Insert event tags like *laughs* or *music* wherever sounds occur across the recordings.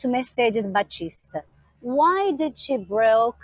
to Mercedes Baptista. Why did she broke?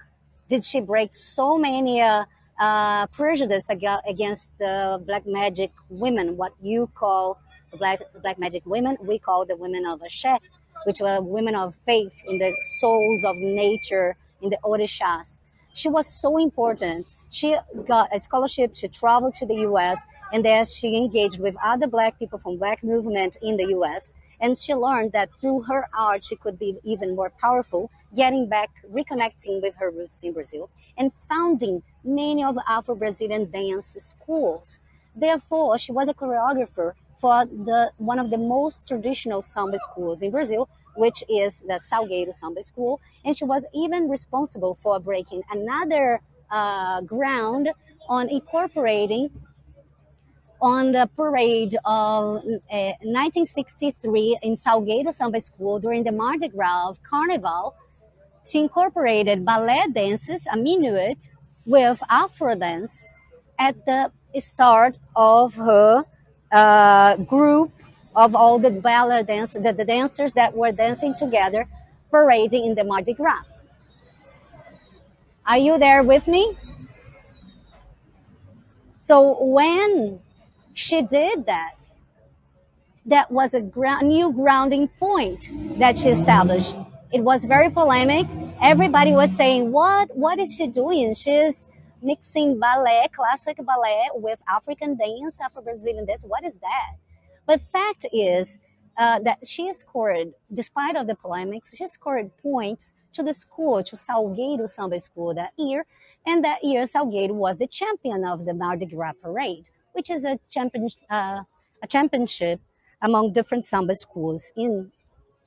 Did she break so many uh, uh, prejudice against the black magic women? What you call black black magic women, we call the women of Ashe, which were women of faith in the souls of nature in the Orishas. She was so important. She got a scholarship. She traveled to the U.S. and there she engaged with other black people from black movement in the U.S. And she learned that through her art, she could be even more powerful, getting back, reconnecting with her roots in Brazil, and founding many of Afro-Brazilian dance schools. Therefore, she was a choreographer for the one of the most traditional samba schools in Brazil, which is the Salgueiro Samba School. And she was even responsible for breaking another uh, ground on incorporating on the parade of uh, 1963 in Salgueiro Samba School during the Mardi Gras Carnival, she incorporated ballet dances, a minuet, with Afro dance at the start of her uh, group of all the ballet dancers, the, the dancers that were dancing together, parading in the Mardi Gras. Are you there with me? So when she did that. That was a ground, new grounding point that she established. It was very polemic. Everybody was saying, "What? What is she doing? She's mixing ballet, classic ballet, with African dance, Afro-Brazilian dance. What is that?" But fact is uh, that she scored, despite of the polemics, she scored points to the school, to Salgueiro Samba School that year, and that year Salgueiro was the champion of the Mardi Gras parade which is a, champion, uh, a championship among different samba schools in,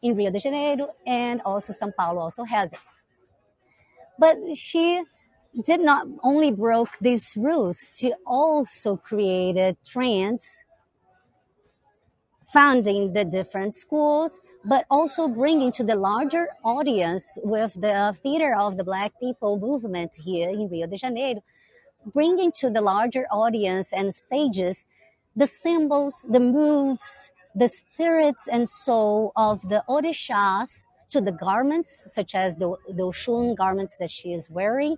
in Rio de Janeiro and also São Paulo also has it. But she did not only broke these rules, she also created trends founding the different schools, but also bringing to the larger audience with the theater of the Black people movement here in Rio de Janeiro, bringing to the larger audience and stages the symbols, the moves, the spirits and soul of the Orishas to the garments, such as the, the Oshun garments that she is wearing,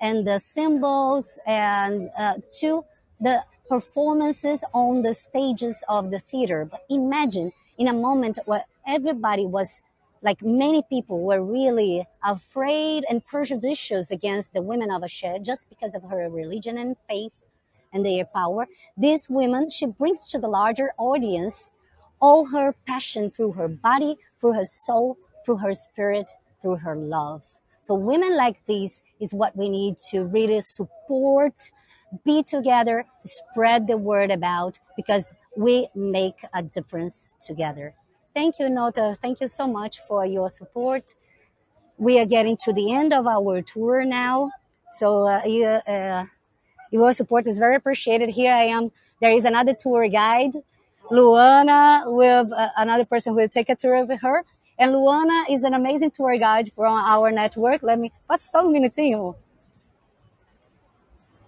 and the symbols, and uh, to the performances on the stages of the theater. But imagine in a moment where everybody was like many people were really afraid and prejudicious against the women of Ashe just because of her religion and faith and their power. These women, she brings to the larger audience all her passion through her body, through her soul, through her spirit, through her love. So women like these is what we need to really support, be together, spread the word about because we make a difference together. Thank you, Nota. Thank you so much for your support. We are getting to the end of our tour now. So uh, you, uh, your support is very appreciated. Here I am. There is another tour guide, Luana, with uh, another person who will take a tour with her. And Luana is an amazing tour guide from our network. Let me, what's so minutinho?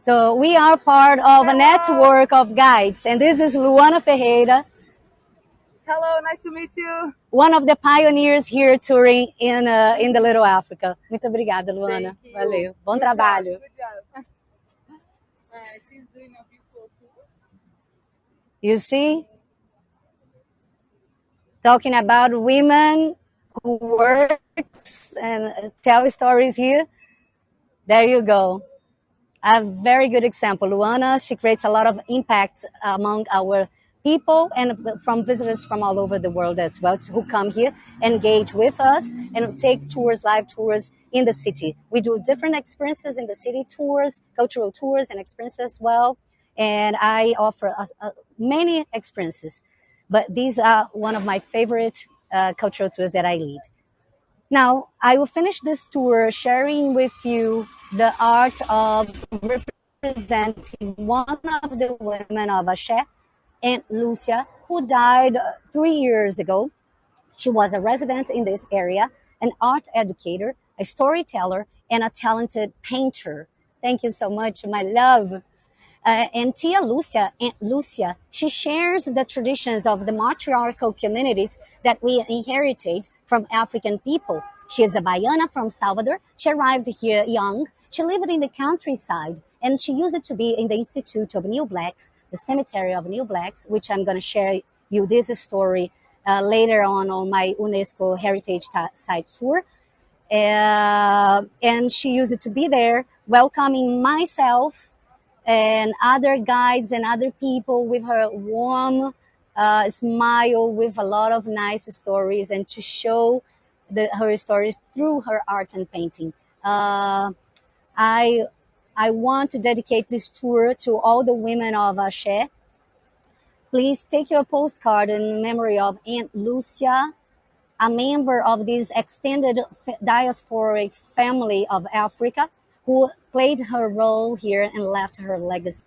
So we are part of a network of guides. And this is Luana Ferreira. Hello, nice to meet you. One of the pioneers here touring in uh, in the Little Africa. Muito obrigada, Luana. Valeu. Bom good trabalho. Job, good job. *laughs* Uh, she's doing a beautiful tour. You see? Talking about women who works and tell stories here. There you go. A very good example. Luana, she creates a lot of impact among our people and from visitors from all over the world as well who come here, engage with us, and take tours, live tours in the city. We do different experiences in the city, tours, cultural tours, and experiences as well. And I offer uh, uh, many experiences, but these are one of my favorite uh, cultural tours that I lead. Now, I will finish this tour sharing with you the art of representing one of the women of Ashe Aunt Lucia, who died three years ago. She was a resident in this area, an art educator, a storyteller, and a talented painter. Thank you so much, my love. Uh, and Tia Lucia, Aunt Lucia, she shares the traditions of the matriarchal communities that we inherited from African people. She is a Baiana from Salvador. She arrived here young. She lived in the countryside and she used to be in the Institute of New Blacks, the Cemetery of New Blacks, which I'm going to share you this story uh, later on on my UNESCO Heritage Site tour. Uh, and she used to be there welcoming myself and other guides and other people with her warm uh, smile with a lot of nice stories and to show the, her stories through her art and painting. Uh, I, I want to dedicate this tour to all the women of Axé. Please take your postcard in memory of Aunt Lucia, a member of this extended diasporic family of Africa who played her role here and left her legacy.